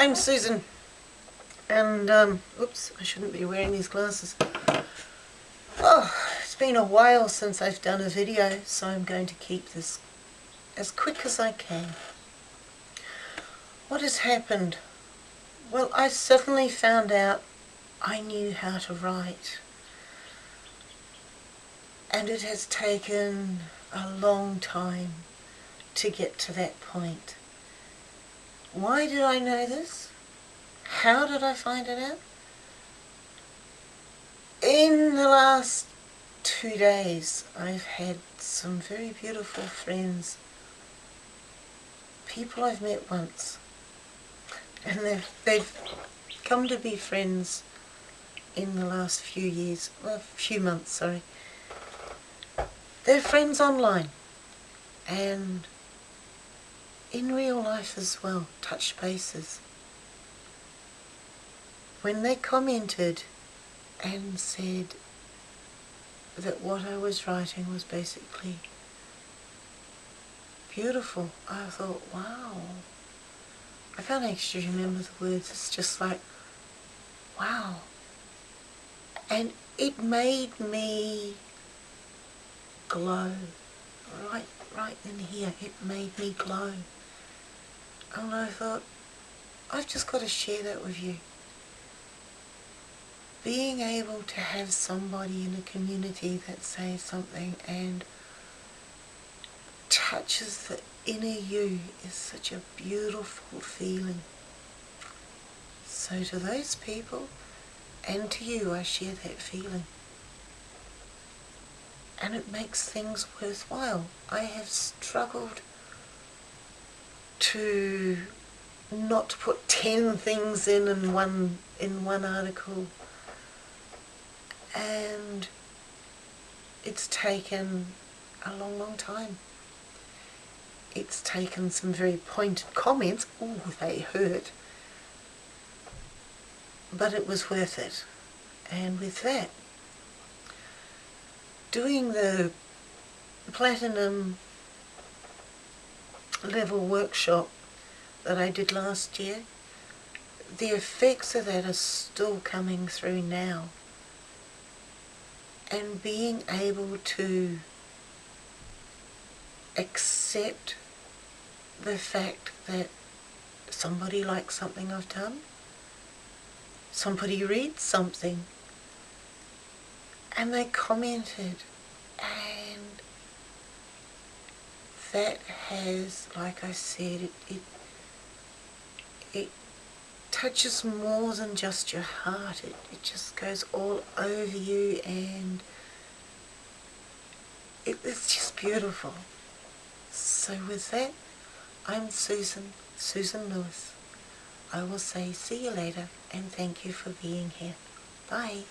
I'm Susan, and um, oops, I shouldn't be wearing these glasses. Oh, it's been a while since I've done a video, so I'm going to keep this as quick as I can. What has happened? Well, I suddenly found out I knew how to write. And it has taken a long time to get to that point. Why did I know this? How did I find it out? In the last two days I've had some very beautiful friends, people I've met once, and they've, they've come to be friends in the last few years, well, a few months, sorry. They're friends online and in real life as well, touch bases. When they commented and said that what I was writing was basically beautiful, I thought, wow. I can't actually remember the words, it's just like, wow. And it made me glow right right in here it made me glow and I thought, I've just got to share that with you. Being able to have somebody in a community that says something and touches the inner you is such a beautiful feeling. So to those people and to you I share that feeling. And it makes things worthwhile. I have struggled to not put 10 things in in one in one article. And it's taken a long long time. It's taken some very pointed comments. Oh they hurt. But it was worth it. And with that doing the platinum level workshop that I did last year, the effects of that are still coming through now. And being able to accept the fact that somebody likes something I've done, somebody reads something, and they commented, and that has, like I said, it, it, it touches more than just your heart. It, it just goes all over you and it, it's just beautiful. So with that, I'm Susan, Susan Lewis. I will say see you later and thank you for being here. Bye.